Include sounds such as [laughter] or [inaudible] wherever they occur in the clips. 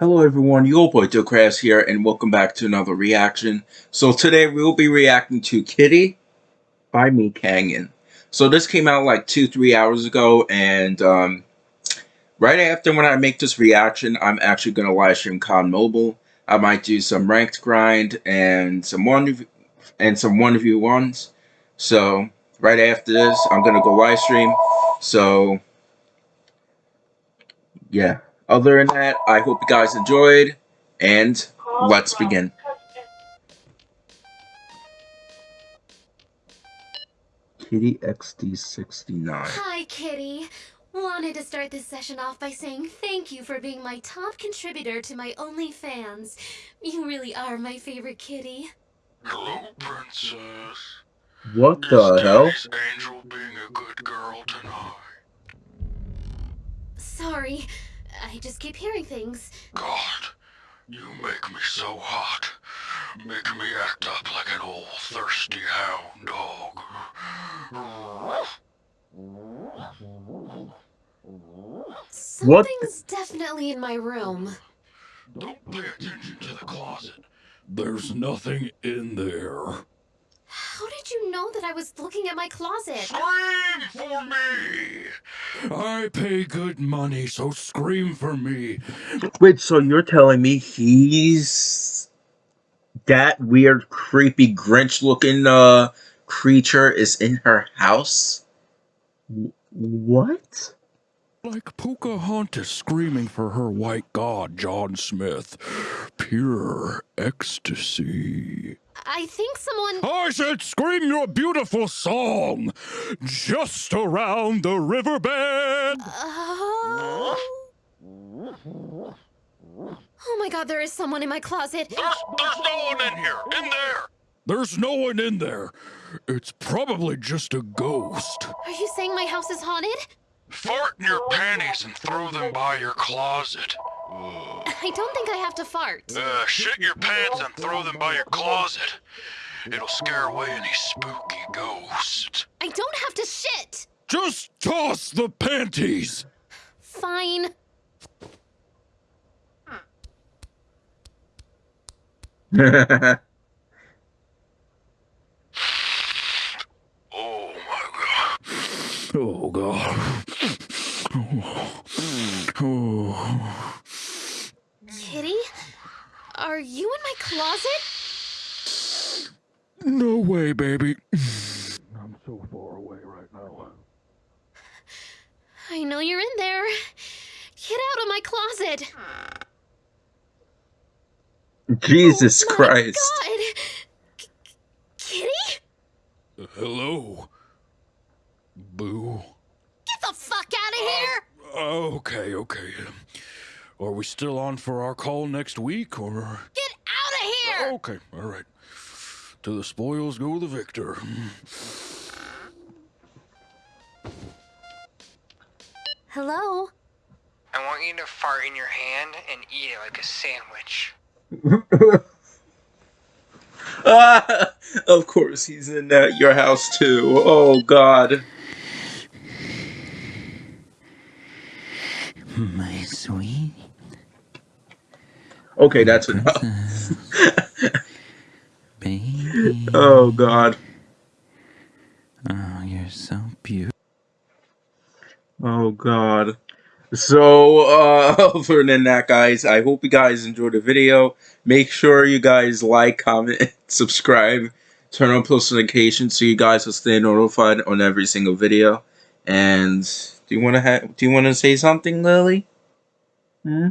Hello everyone, your boy Dillcraft here, and welcome back to another reaction. So today we'll be reacting to Kitty by MeatCanyon. So this came out like two, three hours ago, and um, right after when I make this reaction, I'm actually going to live stream COD Mobile. I might do some ranked grind and some one and some one v ones. So right after this, I'm going to go live stream. So yeah. Other than that, I hope you guys enjoyed, and let's begin. Kitty XD69. Hi, Kitty. Wanted to start this session off by saying thank you for being my top contributor to my OnlyFans. You really are my favorite kitty. Hello, princess. What the hell? Angel being a good girl tonight. Sorry, I just keep hearing things. God, you make me so hot. Make me act up like an old thirsty hound dog. Something's definitely in my room. Don't pay attention to the closet. There's nothing in there. How did you know that I was looking at my closet? Scream for me! I pay good money, so scream for me. Wait, so you're telling me he's that weird, creepy, Grinch-looking uh creature is in her house? W- what? Like Pocahontas screaming for her white god, John Smith. Pure ecstasy. I think someone. I said scream your beautiful song! Just around the riverbed! Oh. Oh my god, there is someone in my closet. There's, there's no one in here. In there. There's no one in there. It's probably just a ghost. Are you saying my house is haunted? Fart in your panties and throw them by your closet. [laughs] I don't think I have to fart. Uh, shit your pants and throw them by your closet. It'll scare away any spooky ghosts. I don't have to shit. Just toss the panties! Fine. [laughs] [laughs] Oh my god. Oh, God. Oh. Oh. Kitty? Are you in my closet? No way, baby. I'm so far away right now. I know you're in there. Get out of my closet. Jesus Oh my Christ. God. K- Kitty? Hello? Boo. Get the fuck out of here! Okay, okay. Are we still on for our call next week, or? Get out of here! Okay, all right. To the spoils go the victor. Hello? I want you to fart in your hand and eat it like a sandwich. ah, [laughs] of course, he's in uh, your house too. Oh God. My sweet Okay, that's enough. [laughs] baby. oh God. Oh, you're so beautiful. Oh God. So, uh, [laughs] other than that, guys, I hope you guys enjoyed the video. Make sure you guys like, comment, [laughs] subscribe, turn on post notifications so you guys will stay notified on every single video. And do you want to ha- do you want to say something, Lily? Hmm.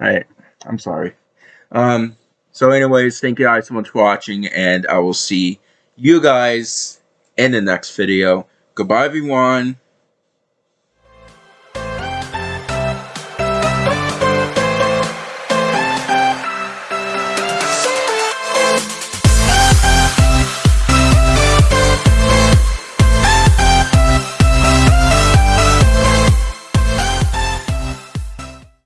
All right. I'm sorry. Um. So, anyways, thank you guys so much for watching, and I will see you guys in the next video. Goodbye, everyone.